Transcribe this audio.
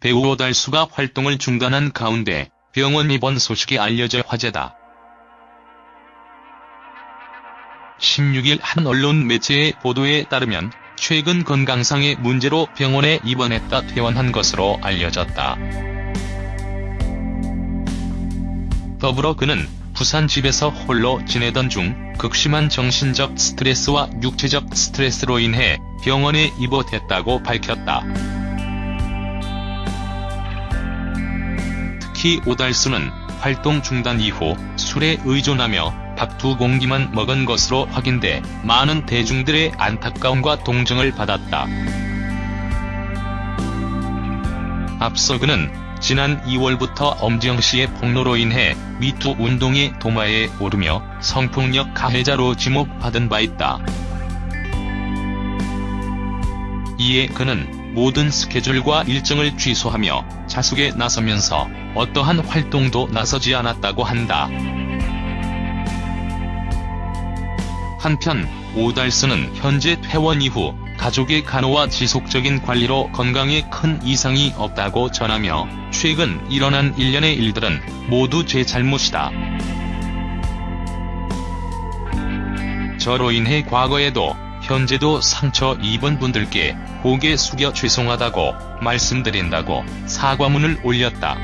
배우 오달수가 활동을 중단한 가운데 병원 입원 소식이 알려져 화제다. 16일 한 언론 매체의 보도에 따르면 최근 건강상의 문제로 병원에 입원했다 퇴원한 것으로 알려졌다. 더불어 그는 부산 집에서 홀로 지내던 중 극심한 정신적 스트레스와 육체적 스트레스로 인해 병원에 입원했다고 밝혔다. 특히 오달수는 활동 중단 이후 술에 의존하며 밥 두 공기만 먹은 것으로 확인돼 많은 대중들의 안타까움과 동정을 받았다. 앞서 그는 지난 2월부터 엄지영 씨의 폭로로 인해 미투 운동의 도마에 오르며 성폭력 가해자로 지목받은 바 있다. 이에 그는 모든 스케줄과 일정을 취소하며 자숙에 나서면서 어떠한 활동도 나서지 않았다고 한다. 한편 오달수는 현재 퇴원 이후 가족의 간호와 지속적인 관리로 건강에 큰 이상이 없다고 전하며 최근 일어난 일련의 일들은 모두 제 잘못이다. 저로 인해 과거에도 현재도 상처 입은 분들께 고개 숙여 죄송하다고 말씀드린다고 사과문을 올렸다.